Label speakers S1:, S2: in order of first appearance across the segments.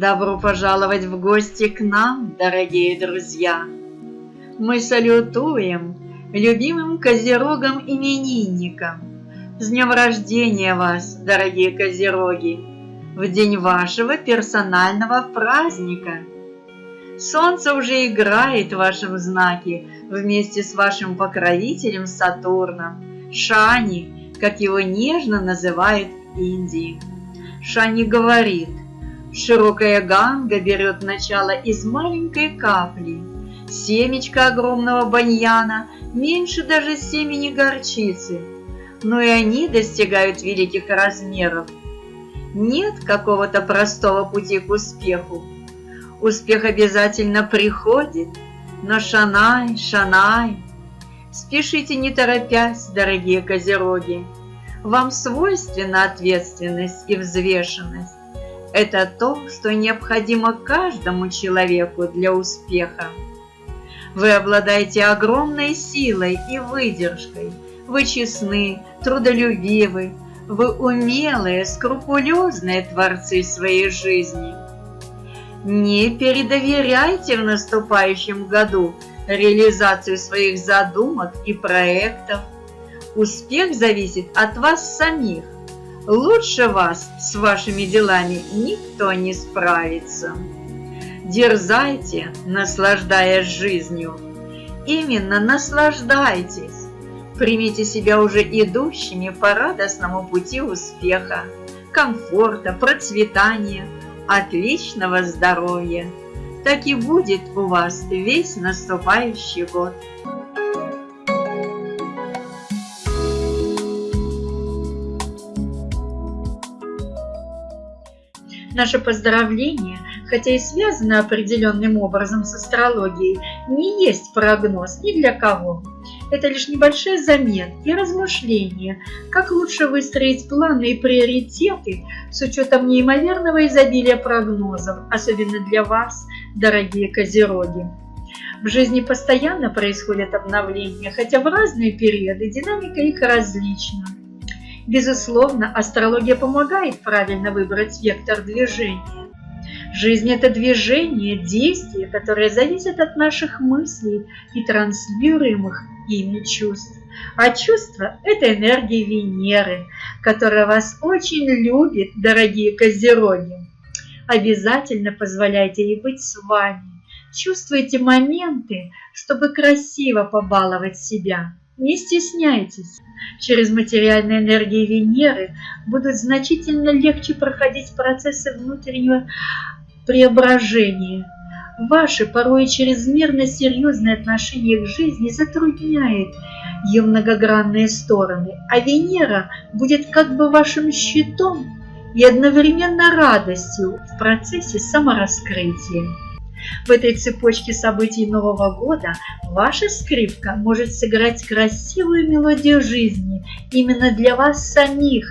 S1: Добро пожаловать в гости к нам, дорогие друзья! Мы салютуем любимым козерогам-именинникам. С днем рождения вас, дорогие козероги! В день вашего персонального праздника! Солнце уже играет в вашем знаке вместе с вашим покровителем Сатурном, Шани, как его нежно называют Индии. Шани говорит, широкая ганга берет начало из маленькой капли. Семечко огромного баньяна меньше даже семени горчицы, но и они достигают великих размеров. Нет какого-то простого пути к успеху. Успех обязательно приходит, но шанай, шанай. Спешите не торопясь, дорогие козероги. Вам свойственна ответственность и взвешенность. Это то, что необходимо каждому человеку для успеха. Вы обладаете огромной силой и выдержкой. Вы честны, трудолюбивы, вы умелые, скрупулезные творцы своей жизни. Не передоверяйте в наступающем году реализацию своих задумок и проектов. Успех зависит от вас самих. Лучше вас с вашими делами никто не справится. Дерзайте, наслаждаясь жизнью. Именно наслаждайтесь. Примите себя уже идущими по радостному пути успеха, комфорта, процветания, отличного здоровья. Так и будет у вас весь наступающий год. Наше поздравление, хотя и связано определенным образом с астрологией, не есть прогноз ни для кого. Это лишь небольшой замен и размышления, как лучше выстроить планы и приоритеты с учетом неимоверного изобилия прогнозов, особенно для вас, дорогие козероги. В жизни постоянно происходят обновления, хотя в разные периоды динамика их различна. Безусловно, астрология помогает правильно выбрать вектор движения. Жизнь – это движение, действие, которое зависит от наших мыслей и транслируемых ими чувств. А чувства – это энергия Венеры, которая вас очень любит, дорогие козероги. Обязательно позволяйте ей быть с вами. Чувствуйте моменты, чтобы красиво побаловать себя. Не стесняйтесь. Через материальные энергии Венеры будут значительно легче проходить процессы внутреннего преображения. Ваши порой чрезмерно серьезные отношения к жизни затрудняет ее многогранные стороны, а Венера будет как бы вашим щитом и одновременно радостью в процессе самораскрытия. В этой цепочке событий Нового года ваша скрипка может сыграть красивую мелодию жизни именно для вас самих,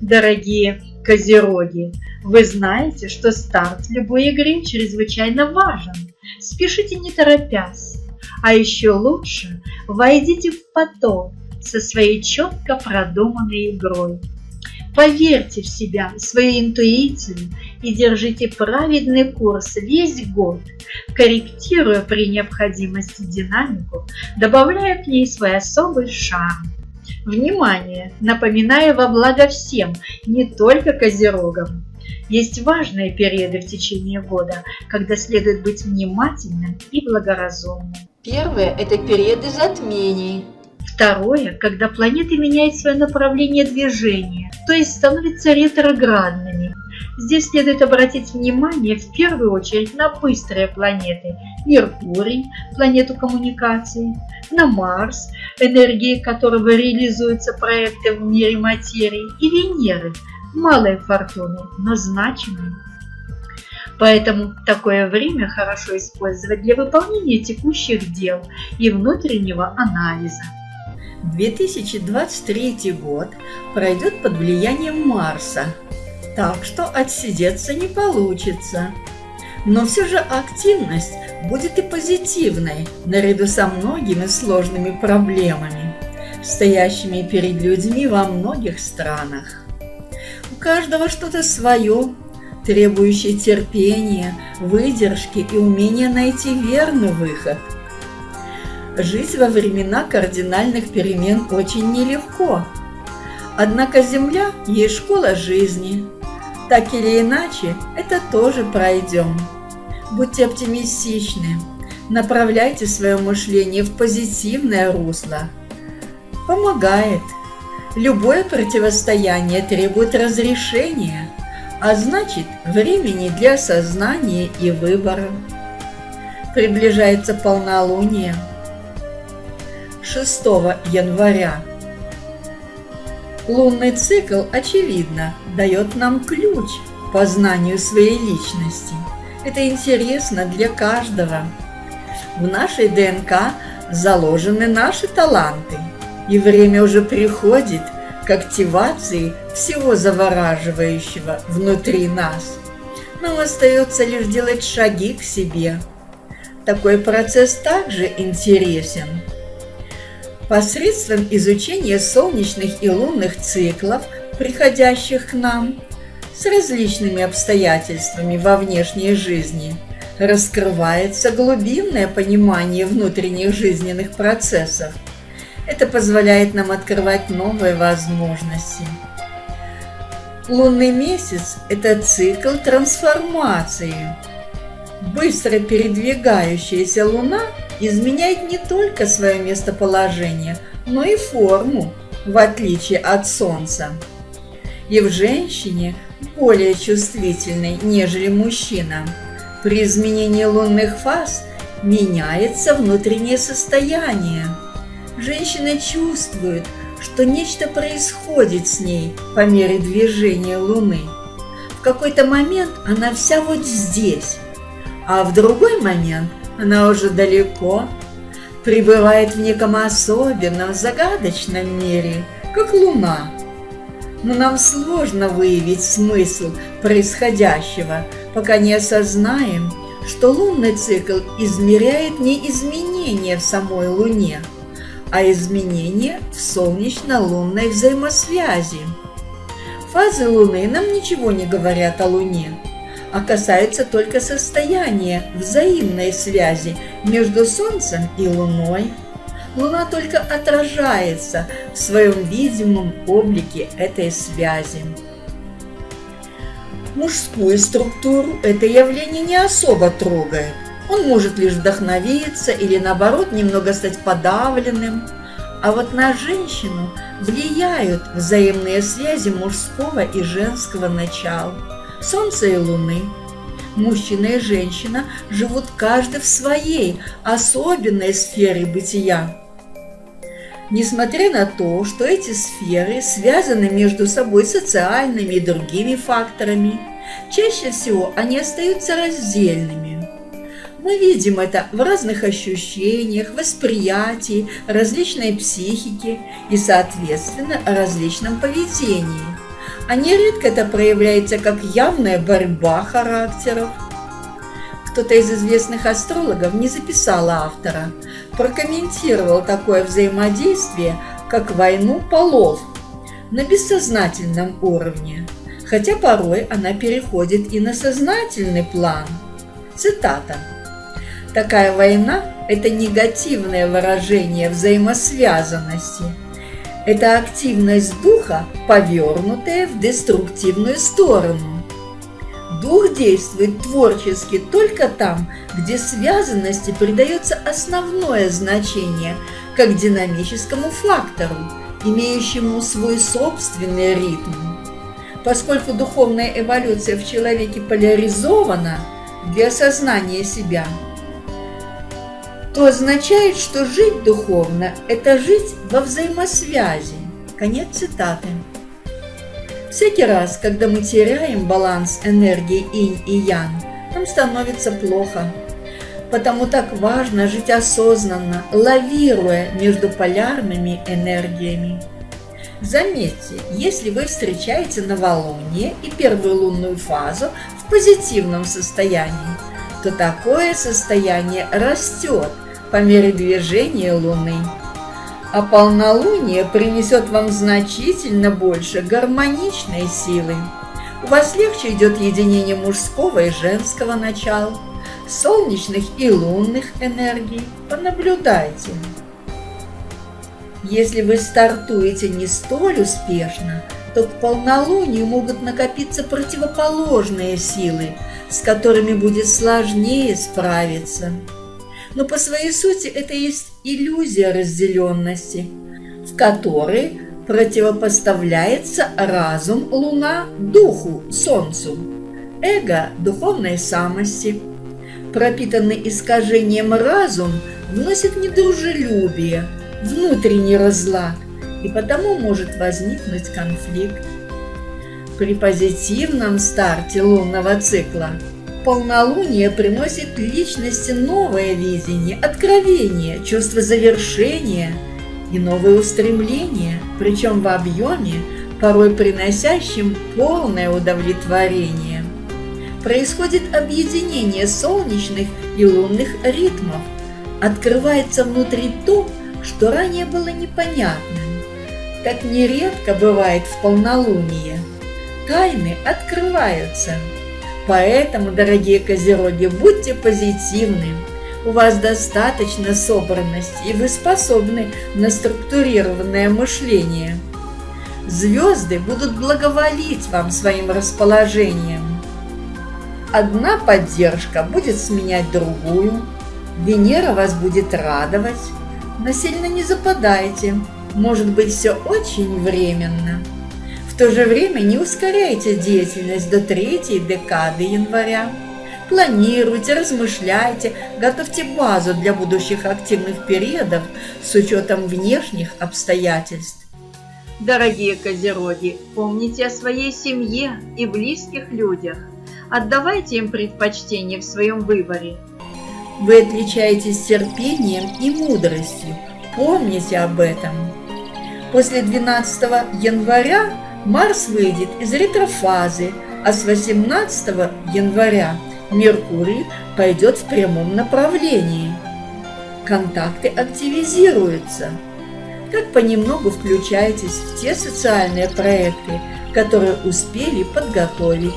S1: дорогие козероги. Вы знаете, что старт любой игры чрезвычайно важен. Спешите не торопясь. А еще лучше войдите в поток со своей четко продуманной игрой. Поверьте в себя, в свою интуицию и держите праведный курс весь год, корректируя при необходимости динамику, добавляя к ней свой особый шарм. Внимание! Напоминаю во благо всем, не только козерогам. Есть важные периоды в течение года, когда следует быть внимательным и благоразумным.
S2: Первое – это периоды затмений.
S1: Второе, когда планеты меняют свое направление движения, то есть становятся ретроградными. Здесь следует обратить внимание в первую очередь на быстрые планеты – Меркурий, планету коммуникации, на Марс, энергией которого реализуются проекты в мире материи, и Венеры, малой фортуны, но значимой. Поэтому такое время хорошо использовать для выполнения текущих дел и внутреннего анализа.
S2: 2023 год пройдет под влиянием Марса, так что отсидеться не получится. Но все же активность будет и позитивной, наряду со многими сложными проблемами, стоящими перед людьми во многих странах. У каждого что-то свое, требующий терпения, выдержки и умения найти верный выход. Жить во времена кардинальных перемен очень нелегко. Однако Земля есть школа жизни. Так или иначе, это тоже пройдем. Будьте оптимистичны, направляйте свое мышление в позитивное русло. Помогает. Любое противостояние требует разрешения – а значит времени для сознания и выбора. Приближается полнолуние 6 января. Лунный цикл, очевидно, дает нам ключ к познанию своей личности. Это интересно для каждого. В нашей ДНК заложены наши таланты, и время уже приходит – к активации всего завораживающего внутри нас. Нам остается лишь делать шаги к себе. Такой процесс также интересен. Посредством изучения солнечных и лунных циклов, приходящих к нам, с различными обстоятельствами во внешней жизни, раскрывается глубинное понимание внутренних жизненных процессов – это позволяет нам открывать новые возможности. Лунный месяц – это цикл трансформации. Быстро передвигающаяся Луна изменяет не только свое местоположение, но и форму, в отличие от Солнца. И в женщине более чувствительной, нежели мужчина. При изменении лунных фаз меняется внутреннее состояние – Женщина чувствует, что нечто происходит с ней по мере движения Луны. В какой-то момент она вся вот здесь, а в другой момент она уже далеко, пребывает в неком особенном, загадочном мире, как Луна. Но нам сложно выявить смысл происходящего, пока не осознаем, что лунный цикл измеряет не изменения в самой Луне – а изменения в солнечно-лунной взаимосвязи. Фазы Луны нам ничего не говорят о Луне, а касаются только состояния взаимной связи между Солнцем и Луной. Луна только отражается в своем видимом облике этой связи. Мужскую структуру это явление не особо трогает, он может лишь вдохновиться или наоборот немного стать подавленным. А вот на женщину влияют взаимные связи мужского и женского начала, Солнца и Луны. Мужчина и женщина живут каждый в своей особенной сфере бытия. Несмотря на то, что эти сферы связаны между собой социальными и другими факторами, чаще всего они остаются раздельными. Мы видим это в разных ощущениях, восприятии, различной психике и, соответственно, различном поведении. Нередко это проявляется как явная борьба характеров. Кто-то из известных астрологов не записал автора, прокомментировал такое взаимодействие, как войну полов на бессознательном уровне, хотя порой она переходит и на сознательный план. Цитата. Такая война – это негативное выражение взаимосвязанности. Это активность духа, повернутая в деструктивную сторону. Дух действует творчески только там, где связанности придается основное значение, как динамическому фактору, имеющему свой собственный ритм. Поскольку духовная эволюция в человеке поляризована для осознания себя – то означает, что жить духовно – это жить во взаимосвязи. Конец цитаты. Всякий раз, когда мы теряем баланс энергии инь и ян, нам становится плохо. Потому так важно жить осознанно, лавируя между полярными энергиями. Заметьте, если вы встречаете новолуние и первую лунную фазу в позитивном состоянии, то такое состояние растет по мере движения Луны. А полнолуние принесет вам значительно больше гармоничной силы. вас легче идет единение мужского и женского начала, солнечных и лунных энергий. Понаблюдайте. Если вы стартуете не столь успешно, то к полнолунию могут накопиться противоположные силы, с которыми будет сложнее справиться. Но по своей сути это есть иллюзия разделенности, в которой противопоставляется разум Луна Духу Солнцу, эго духовной самости. Пропитанный искажением разум вносит недружелюбие, внутренний разлад, и потому может возникнуть конфликт. При позитивном старте лунного цикла полнолуние приносит личности новое видение, откровение, чувство завершения и новые устремления, причем в объеме, порой приносящем полное удовлетворение. Происходит объединение солнечных и лунных ритмов. Открывается внутри то, что ранее было непонятным. Так нередко бывает в полнолуние. Тайны открываются. Поэтому, дорогие козероги, будьте позитивны. У вас достаточно собранности, и вы способны на структурированное мышление. Звезды будут благоволить вам своим расположением. Одна поддержка будет сменять другую, Венера вас будет радовать, но сильно не западайте, может быть все очень временно. В то же время не ускоряйте деятельность до третьей декады января. Планируйте, размышляйте, готовьте базу для будущих активных периодов с учетом внешних обстоятельств.
S1: Дорогие козероги, помните о своей семье и близких людях. Отдавайте им предпочтение в своем выборе.
S2: Вы отличаетесь терпением и мудростью. Помните об этом. После 12 января Марс выйдет из ретрофазы, а с 18 января Меркурий пойдет в прямом направлении. Контакты активизируются. Так понемногу включайтесь в те социальные проекты, которые успели подготовить.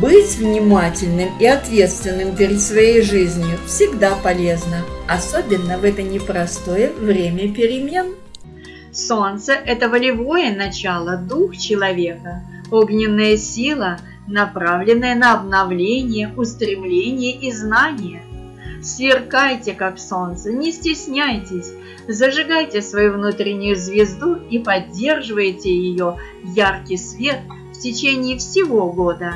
S2: Быть внимательным и ответственным перед своей жизнью всегда полезно, особенно в это непростое время перемен.
S1: Солнце – это волевое начало, дух человека, огненная сила, направленная на обновление, устремление и знание. Сверкайте, как солнце, не стесняйтесь, зажигайте свою внутреннюю звезду и поддерживайте ее яркий свет в течение всего года.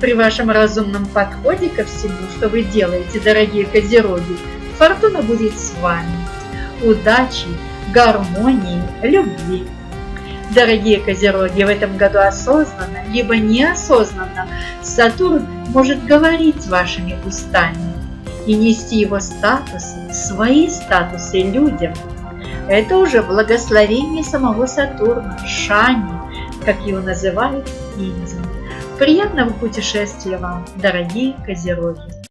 S1: При вашем разумном подходе ко всему, что вы делаете, дорогие козероги, фортуна будет с вами. Удачи! Гармонии, любви. Дорогие козероги, в этом году осознанно, либо неосознанно Сатурн может говорить вашими устами и нести его статусы, свои статусы людям. Это уже благословение самого Сатурна, Шани, как его называют в Индии. Приятного путешествия вам, дорогие козероги!